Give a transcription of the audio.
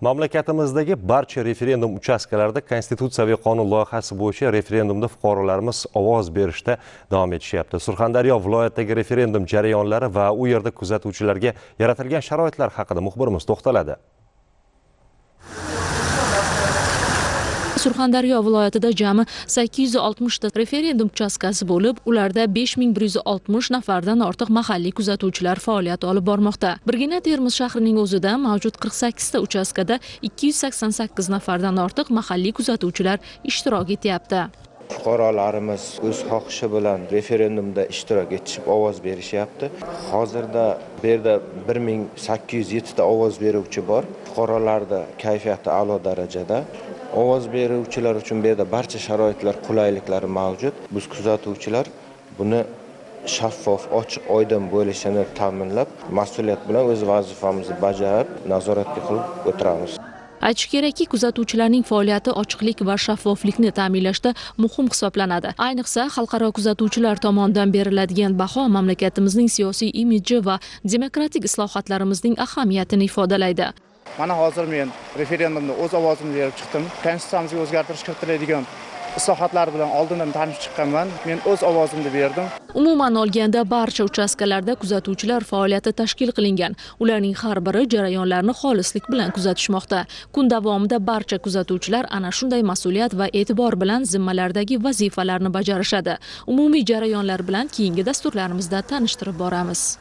mamlakatimizdagi barcha referendum uchastkalarida konstitutsiyaviy qonun loyihasi bo'yicha referendumda fuqarolarimiz ovoz berishda davom etishyapti. Surxondaryo viloyatidagi referendum jarayonlari va u yerda kuzatuvchilarga yaratilgan sharoitlar haqida muxbirimiz to'xtaladi. Surxondaryo viloyatida jami 860 ta referendum uchastkasi bo'lib ularda 5160 nafardan ortiq mahalliy kuzatuvchilar faoliyat olib bormoqda. Birgina termiz shahrining o'zida mavjud 48 ta uchastkada 288 nafardan ortiq mahalliy kuzatuvchilar ishtirok etyapti. Fuqarolarimiz o'z xohishi bilan referendumda ishtirok etishib ovoz berishyapti. Hozirda bu yerda bir ming sakkiz yuz yettita ovoz beruvchi bor. Fuqarolarni kayfiyati a'lo darajada. Ovoz beruvchilar uchun bu yerda barcha sharoitlar qulayliklari mavjud. Biz kuzatuvchilar buni shaffof ochiq oydin bo'lishini ta'minlab mas'uliyat bilan o'z vazifamizni bajarib nazoratga qilib o'tiramiz. Aytish kerakki kuzatuvchilarning faoliyati ochiqlik va shaffoflikni ta'minlashda muhim hisoblanadi. Ayniqsa xalqaro kuzatuvchilar tomonidan beriladigan baho mamlakatimizning siyosiy imiji va demokratik islohotlarimizning ahamiyatini ifodalaydi. Mana hozir men referendumda o'z ovozimni berib chiqdim. Konstitutsiyamizga o'zgartirish kiritiladigan islohotlar bilan oldindan tanishib chiqqanman. Men o'z ovozimni berdim. Umuman olganda barcha uchastkalarda kuzatuvchilar faoliyati tashkil qilingan. Ularning har biri jarayonlarni xolislik bilan kuzatishmoqda. Kun davomida barcha kuzatuvchilar ana shunday mas'uliyat va e'tibor bilan zimmalaridagi vazifalarni bajarishadi. Umumiy jarayonlar bilan keyingi dasturlarimizda tanishtirib boramiz.